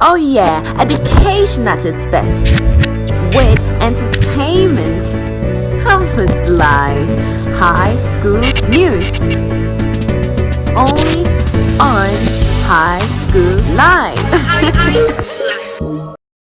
Oh yeah, education at its best. With entertainment, campus life, high school news. Only on High School Live.